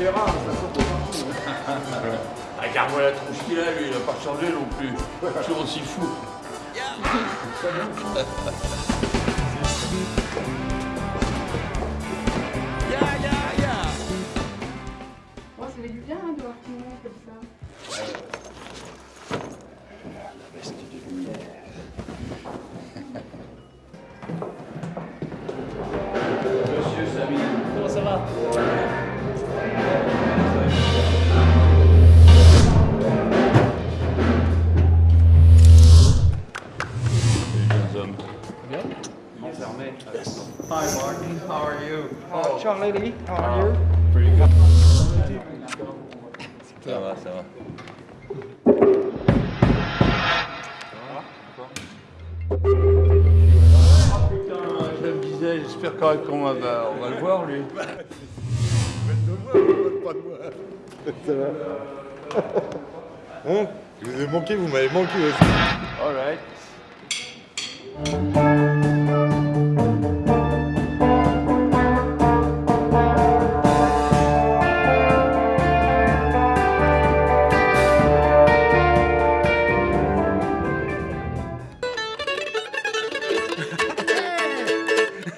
verra, de toute façon, pour Ah, Regarde-moi la tronche qu'il a, lui, il n'a pas changé non plus. Toujours aussi fou. Oh, Charlie Lee, how are you? Pretty good. Ça va, ça va. Putain, je me disais, j'espère quand même qu'on va, on va le voir, lui. Ça va Hein? Je vous ai manqué, vous m'avez manqué aussi. All right.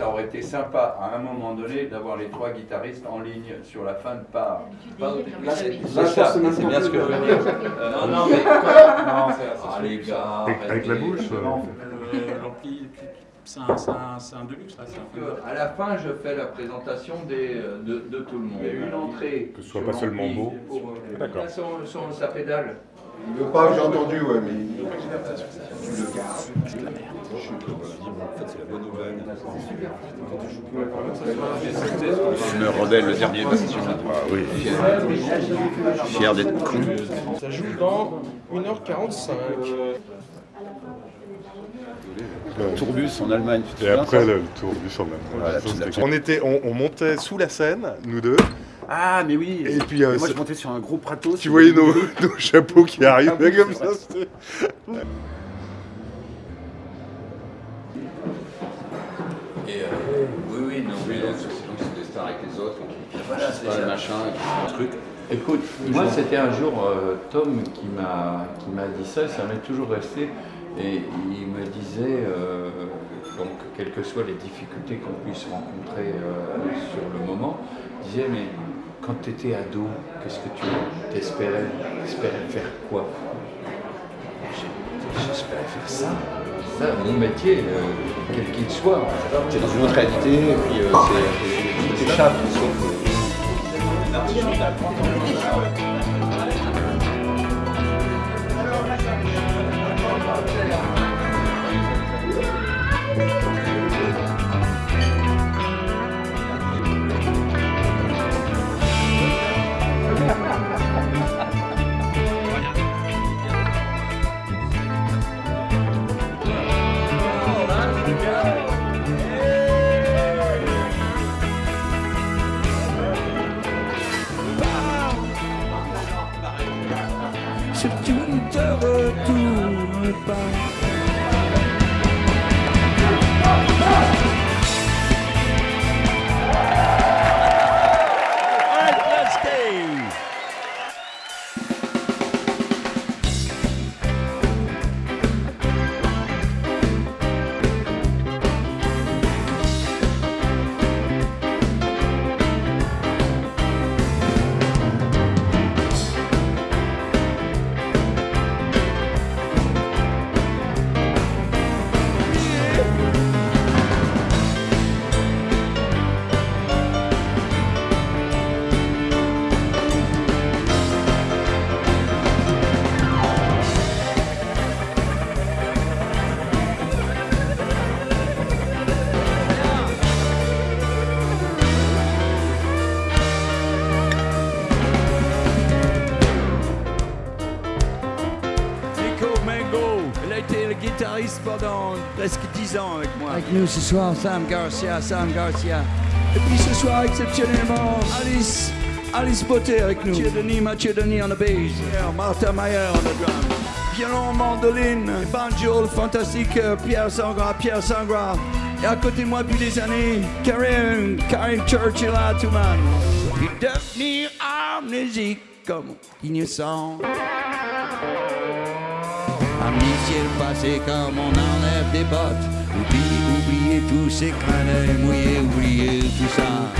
ça aurait été sympa à un moment donné d'avoir les trois guitaristes en ligne sur la fin de part. Là, c'est ça, bien ce que je veux dire. Euh, non, non, mais. Non, Ah, les gars, Avec- avec la bouche, euh. C'est un, un, deluxe là. un À la fin, je fais la présentation des, euh, de, de tout le monde. Une entrée. Que ce soit pas seulement beau. pour, euh, D'accord. là, son- son- sa pédale. Il veut pas, j'ai entendu, ouais, mais. Je me rebelle le dernier bastion. Ah oui. Fier d'être con. Ça joue dans 1h45. Tourbus en Allemagne. tu te Et après le, le tour du sur Voilà, tout à fait. On était, on, on montait sous la scène, nous deux. Ah, mais oui. Et puis, euh, moi, je montais sur un gros prato. Tu voyais nos, nos chapeaux qui arrivaient comme ça. Et, euh, oui, oui, non, mais euh, c'est des stars avec les autres. qui- Voilà, c'est pas machin, un truc. Écoute, moi c'était un jour euh, Tom qui m'a qui m'a dit ça, ça m'est toujours resté. Et il me disait, euh, donc quelles que soient les difficultés qu'on puisse rencontrer euh, sur le moment, il disait mais quand tu étais ado, qu'est-ce que tu t'espérais T'espérais faire quoi? J'espérais faire ça. Ça, mon métier, euh, quel qu'il soit. C'est dans une autre réalité, et puis euh, c'est- tout Surtout ne te retourne pas pendant presque 10 ans avec moi. Avec nous ce soir, Sam Garcia, Sam Garcia. Et puis ce soir, exceptionnellement, Alice, Alice Beauté avec nous. Mathieu Denis, Mathieu Denis on the bass. Yeah, Martha Mayer on the drum. Violon, mandoline, banjo, le fantastique euh, Pierre Sangra, Pierre Sangra. Et à côté de moi depuis des années, Karen, Karen Churchill à tout man. Devenir amnésique comme innocent. Amnésier le passé comme on enlève des bottes. Oublier, oublier tous ces crânes mouillés, oublier tout ça.